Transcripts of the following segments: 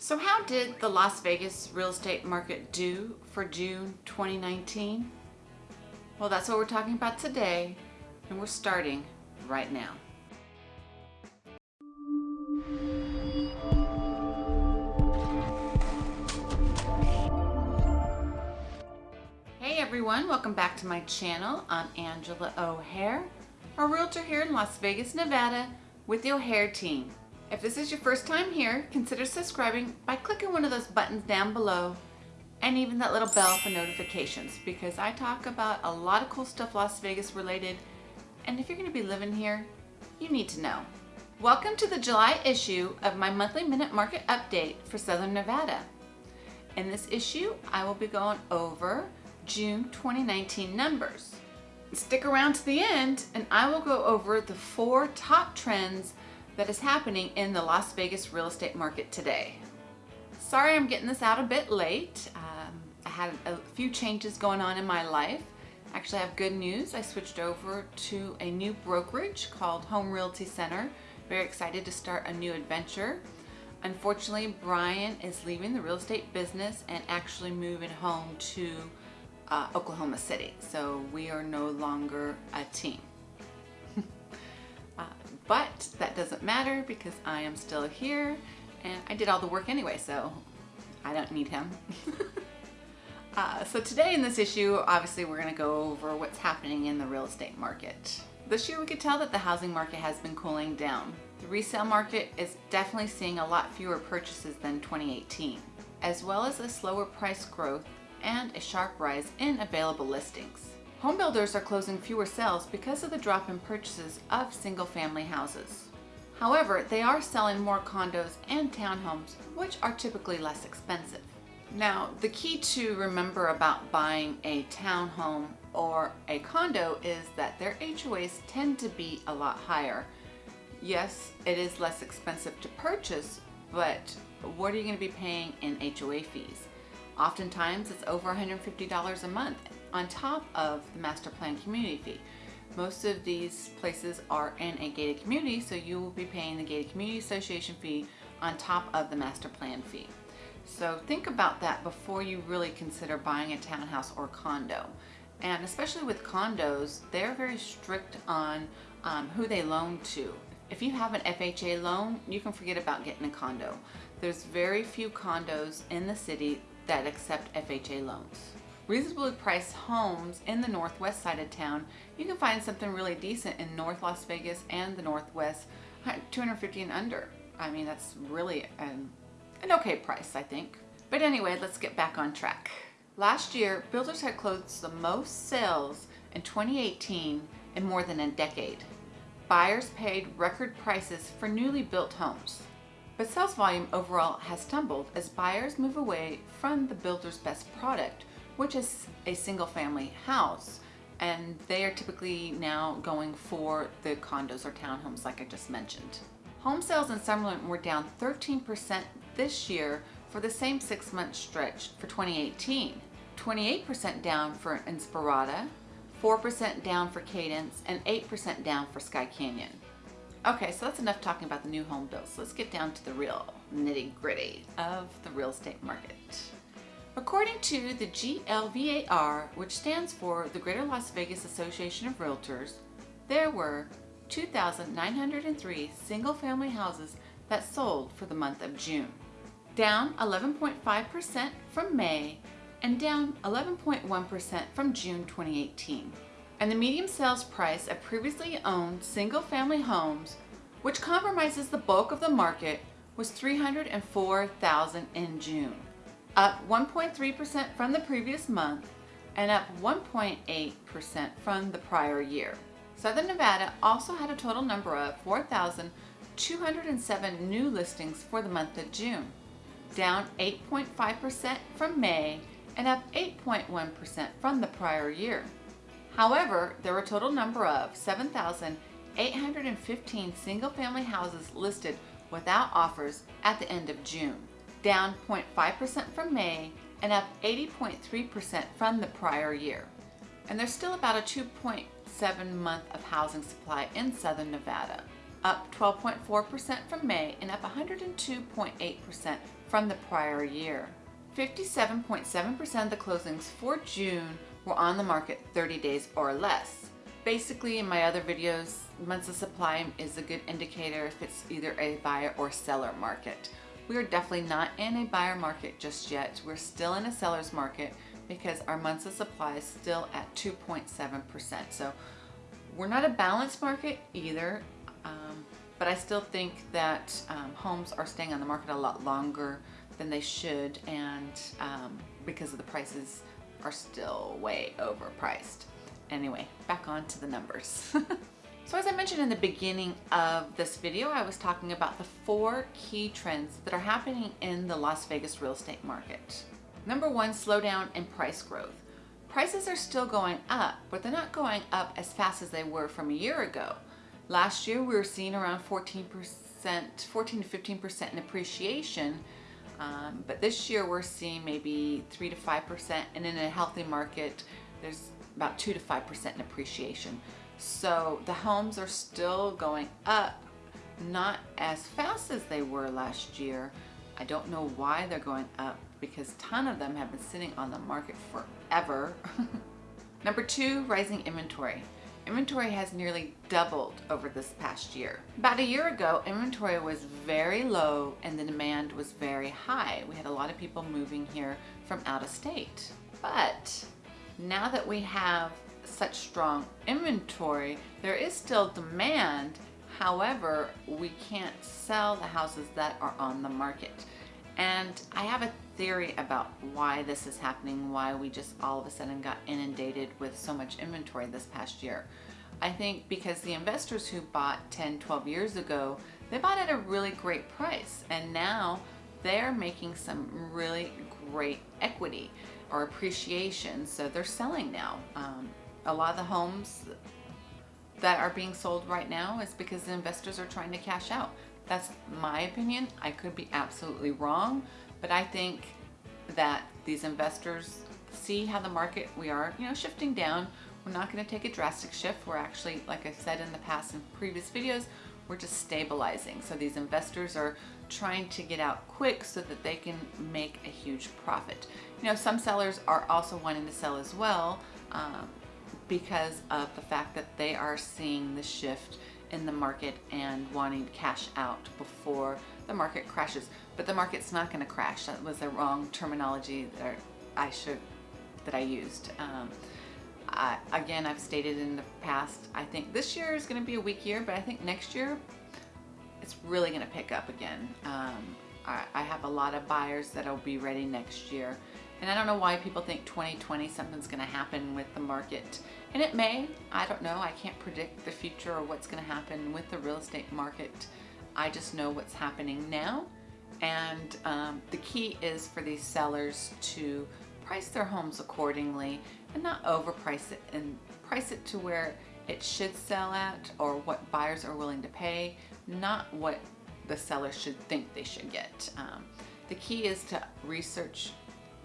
So how did the Las Vegas real estate market do for June 2019? Well, that's what we're talking about today, and we're starting right now. Hey everyone, welcome back to my channel. I'm Angela O'Hare, a realtor here in Las Vegas, Nevada with the O'Hare team. If this is your first time here, consider subscribing by clicking one of those buttons down below and even that little bell for notifications because I talk about a lot of cool stuff Las Vegas related and if you're going to be living here, you need to know. Welcome to the July issue of my monthly minute market update for Southern Nevada. In this issue, I will be going over June 2019 numbers. Stick around to the end and I will go over the four top trends that is happening in the Las Vegas real estate market today. Sorry I'm getting this out a bit late. Um, I had a few changes going on in my life. Actually, I have good news. I switched over to a new brokerage called Home Realty Center. Very excited to start a new adventure. Unfortunately, Brian is leaving the real estate business and actually moving home to uh, Oklahoma City. So we are no longer a team. But that doesn't matter because I am still here and I did all the work anyway, so I don't need him. uh, so today in this issue, obviously we're gonna go over what's happening in the real estate market. This year we could tell that the housing market has been cooling down. The resale market is definitely seeing a lot fewer purchases than 2018, as well as a slower price growth and a sharp rise in available listings. Home builders are closing fewer sales because of the drop in purchases of single-family houses. However, they are selling more condos and townhomes, which are typically less expensive. Now, the key to remember about buying a townhome or a condo is that their HOAs tend to be a lot higher. Yes, it is less expensive to purchase, but what are you going to be paying in HOA fees? Oftentimes, it's over $150 a month on top of the master plan community fee. Most of these places are in a gated community, so you will be paying the gated community association fee on top of the master plan fee. So think about that before you really consider buying a townhouse or condo. And especially with condos, they're very strict on um, who they loan to. If you have an FHA loan, you can forget about getting a condo. There's very few condos in the city that accept FHA loans reasonably priced homes in the northwest side of town, you can find something really decent in North Las Vegas and the Northwest, 250 and under. I mean, that's really an, an okay price, I think. But anyway, let's get back on track. Last year, builders had closed the most sales in 2018 in more than a decade. Buyers paid record prices for newly built homes. But sales volume overall has tumbled as buyers move away from the builder's best product which is a single family house. And they are typically now going for the condos or townhomes like I just mentioned. Home sales in Summerlin were down 13% this year for the same six month stretch for 2018. 28% down for Inspirada, 4% down for Cadence, and 8% down for Skye Canyon. Okay, so that's enough talking about the new home builds. Let's get down to the real nitty gritty of the real estate market. According to the GLVAR, which stands for the Greater Las Vegas Association of Realtors, there were 2,903 single-family houses that sold for the month of June, down 11.5% from May and down 11.1% from June 2018. And the median sales price of previously owned single-family homes, which compromises the bulk of the market, was 304,000 in June up 1.3% from the previous month and up 1.8% from the prior year. Southern Nevada also had a total number of 4,207 new listings for the month of June, down 8.5% from May and up 8.1% from the prior year. However, there were a total number of 7,815 single-family houses listed without offers at the end of June down 0.5% from May and up 80.3% from the prior year. And there's still about a 2.7 month of housing supply in Southern Nevada, up 12.4% from May and up 102.8% from the prior year. 57.7% of the closings for June were on the market 30 days or less. Basically, in my other videos, months of supply is a good indicator if it's either a buyer or seller market. We are definitely not in a buyer market just yet. We're still in a seller's market because our months of supply is still at 2.7%. So we're not a balanced market either, um, but I still think that um, homes are staying on the market a lot longer than they should and um, because of the prices are still way overpriced. Anyway, back on to the numbers. So as I mentioned in the beginning of this video, I was talking about the four key trends that are happening in the Las Vegas real estate market. Number one, slowdown in price growth. Prices are still going up, but they're not going up as fast as they were from a year ago. Last year, we were seeing around 14%, 14 to 15% in appreciation, um, but this year we're seeing maybe 3 to 5%, and in a healthy market, there's about 2 to 5% in appreciation. So the homes are still going up, not as fast as they were last year. I don't know why they're going up because a ton of them have been sitting on the market forever. Number two, rising inventory. Inventory has nearly doubled over this past year. About a year ago, inventory was very low and the demand was very high. We had a lot of people moving here from out of state. But now that we have such strong inventory, there is still demand. However, we can't sell the houses that are on the market. And I have a theory about why this is happening, why we just all of a sudden got inundated with so much inventory this past year. I think because the investors who bought 10, 12 years ago, they bought at a really great price. And now they're making some really great equity or appreciation. So they're selling now. Um, a lot of the homes that are being sold right now is because the investors are trying to cash out. That's my opinion. I could be absolutely wrong, but I think that these investors see how the market, we are, you know, shifting down. We're not going to take a drastic shift. We're actually, like I said in the past in previous videos, we're just stabilizing. So these investors are trying to get out quick so that they can make a huge profit. You know, some sellers are also wanting to sell as well. Um, because of the fact that they are seeing the shift in the market and wanting to cash out before the market crashes. But the market's not going to crash. That was the wrong terminology that I should that I used. Um, I, again, I've stated in the past, I think this year is going to be a weak year, but I think next year it's really going to pick up again. Um, I, I have a lot of buyers that'll be ready next year. And I don't know why people think 2020 something's going to happen with the market. And it may. I don't know. I can't predict the future or what's going to happen with the real estate market. I just know what's happening now. And um, the key is for these sellers to price their homes accordingly and not overprice it and price it to where it should sell at or what buyers are willing to pay, not what the seller should think they should get. Um, the key is to research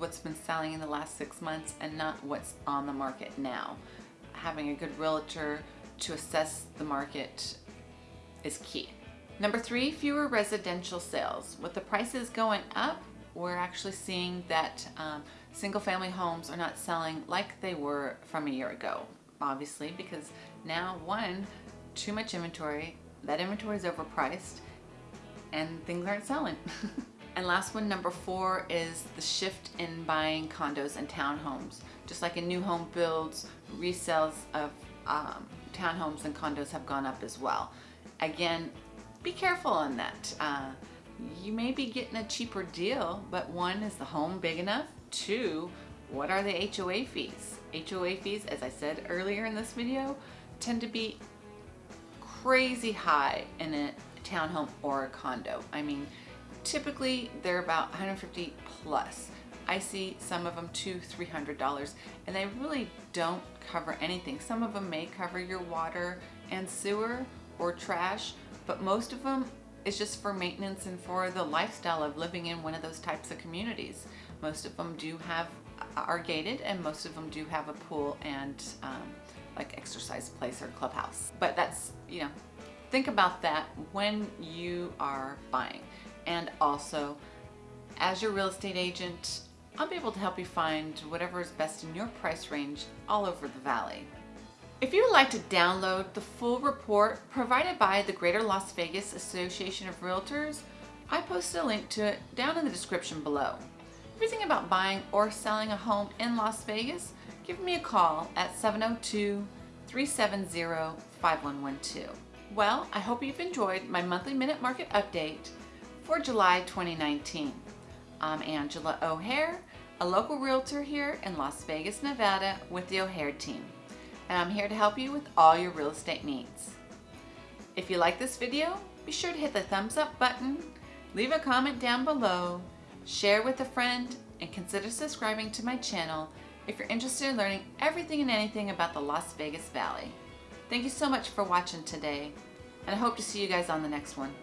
what's been selling in the last six months and not what's on the market now. Having a good realtor to assess the market is key. Number three, fewer residential sales. With the prices going up, we're actually seeing that um, single family homes are not selling like they were from a year ago, obviously, because now one, too much inventory, that inventory is overpriced and things aren't selling. And last one, number four, is the shift in buying condos and townhomes. Just like in new home builds, resales of um, townhomes and condos have gone up as well. Again, be careful on that. Uh, you may be getting a cheaper deal, but one, is the home big enough? Two, what are the HOA fees? HOA fees, as I said earlier in this video, tend to be crazy high in a townhome or a condo. I mean, Typically, they're about 150 plus. I see some of them two, three hundred dollars, and they really don't cover anything. Some of them may cover your water and sewer or trash, but most of them is just for maintenance and for the lifestyle of living in one of those types of communities. Most of them do have are gated, and most of them do have a pool and um, like exercise place or clubhouse. But that's you know, think about that when you are buying and also as your real estate agent, I'll be able to help you find whatever is best in your price range all over the valley. If you would like to download the full report provided by the Greater Las Vegas Association of Realtors, I posted a link to it down in the description below. Thinking about buying or selling a home in Las Vegas, give me a call at 702-370-5112. Well, I hope you've enjoyed my monthly minute market update for July 2019. I'm Angela O'Hare, a local realtor here in Las Vegas, Nevada with the O'Hare team. And I'm here to help you with all your real estate needs. If you like this video, be sure to hit the thumbs up button, leave a comment down below, share with a friend, and consider subscribing to my channel if you're interested in learning everything and anything about the Las Vegas Valley. Thank you so much for watching today, and I hope to see you guys on the next one.